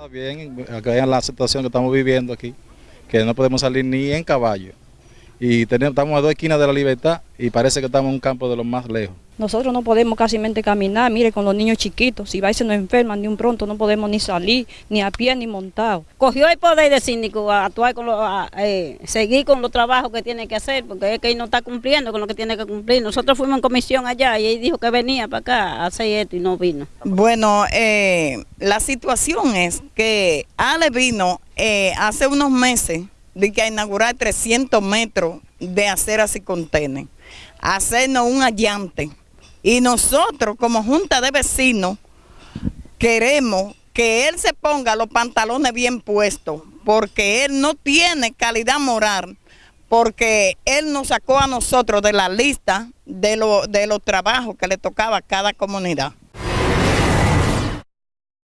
Está bien, acá en la situación que estamos viviendo aquí, que no podemos salir ni en caballo. Y tenemos, estamos a dos esquinas de la libertad y parece que estamos en un campo de los más lejos. Nosotros no podemos casi caminar, mire, con los niños chiquitos, si va y se nos enferman de un pronto, no podemos ni salir, ni a pie, ni montado. Cogió el poder de síndico a actuar con lo, a, eh, seguir con los trabajos que tiene que hacer, porque es que él no está cumpliendo con lo que tiene que cumplir. Nosotros fuimos en comisión allá y él dijo que venía para acá a hacer esto y no vino. Bueno, eh, la situación es que Ale vino eh, hace unos meses de que a inaugurar 300 metros de aceras y contenes, hacernos un allante y nosotros como Junta de Vecinos queremos que él se ponga los pantalones bien puestos, porque él no tiene calidad moral, porque él nos sacó a nosotros de la lista de, de los trabajos que le tocaba a cada comunidad.